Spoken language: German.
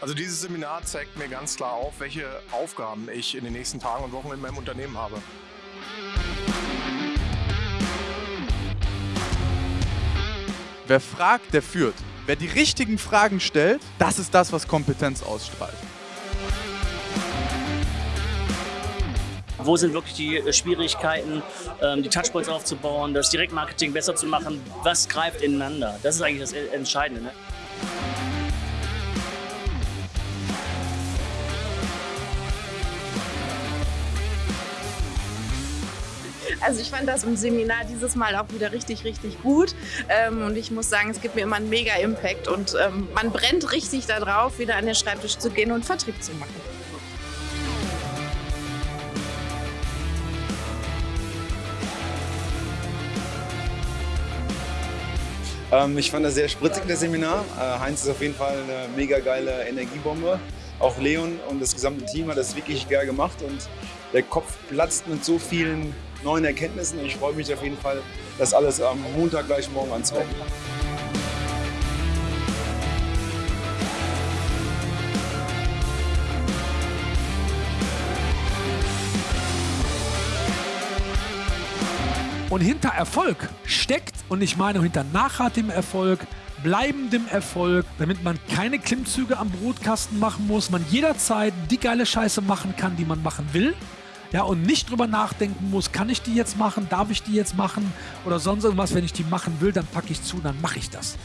Also dieses Seminar zeigt mir ganz klar auf, welche Aufgaben ich in den nächsten Tagen und Wochen in meinem Unternehmen habe. Wer fragt, der führt. Wer die richtigen Fragen stellt, das ist das, was Kompetenz ausstrahlt. Wo sind wirklich die äh, Schwierigkeiten, ähm, die Touchpoints aufzubauen, das Direktmarketing besser zu machen? Was greift ineinander? Das ist eigentlich das Entscheidende. Ne? Also ich fand das im Seminar dieses Mal auch wieder richtig, richtig gut. Ähm, und ich muss sagen, es gibt mir immer einen mega Impact und ähm, man brennt richtig darauf, wieder an den Schreibtisch zu gehen und Vertrieb zu machen. Ähm, ich fand das sehr spritzig, das Seminar. Äh, Heinz ist auf jeden Fall eine mega geile Energiebombe. Auch Leon und das gesamte Team hat das wirklich geil gemacht und der Kopf platzt mit so vielen neuen Erkenntnissen. Ich freue mich auf jeden Fall, das alles am Montag gleich morgen anzuwenden. Und hinter Erfolg steckt, und ich meine hinter nachhaltigem Erfolg, bleibendem Erfolg, damit man keine Klimmzüge am Brotkasten machen muss, man jederzeit die geile Scheiße machen kann, die man machen will. Ja, und nicht drüber nachdenken muss, kann ich die jetzt machen, darf ich die jetzt machen oder sonst irgendwas. Wenn ich die machen will, dann packe ich zu, dann mache ich das.